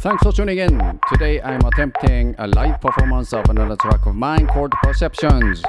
Thanks for tuning in. Today I'm attempting a live performance of another track of mine called Perceptions.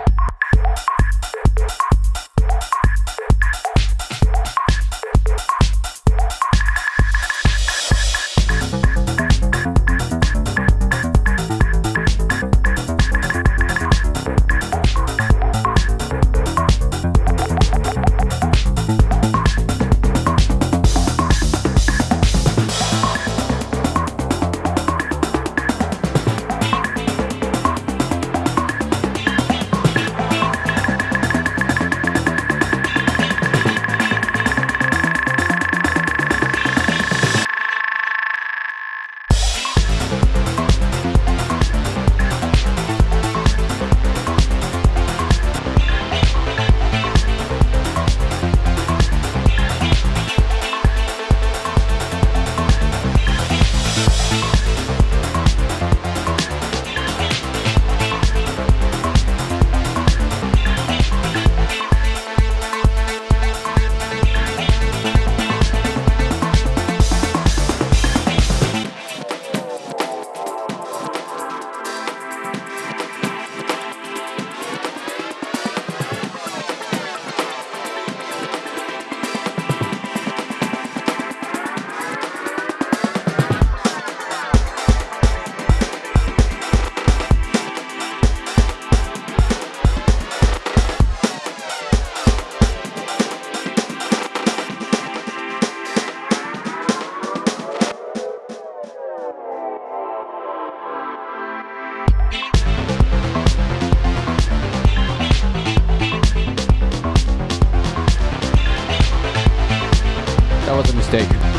mistake.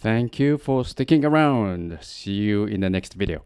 Thank you for sticking around. See you in the next video.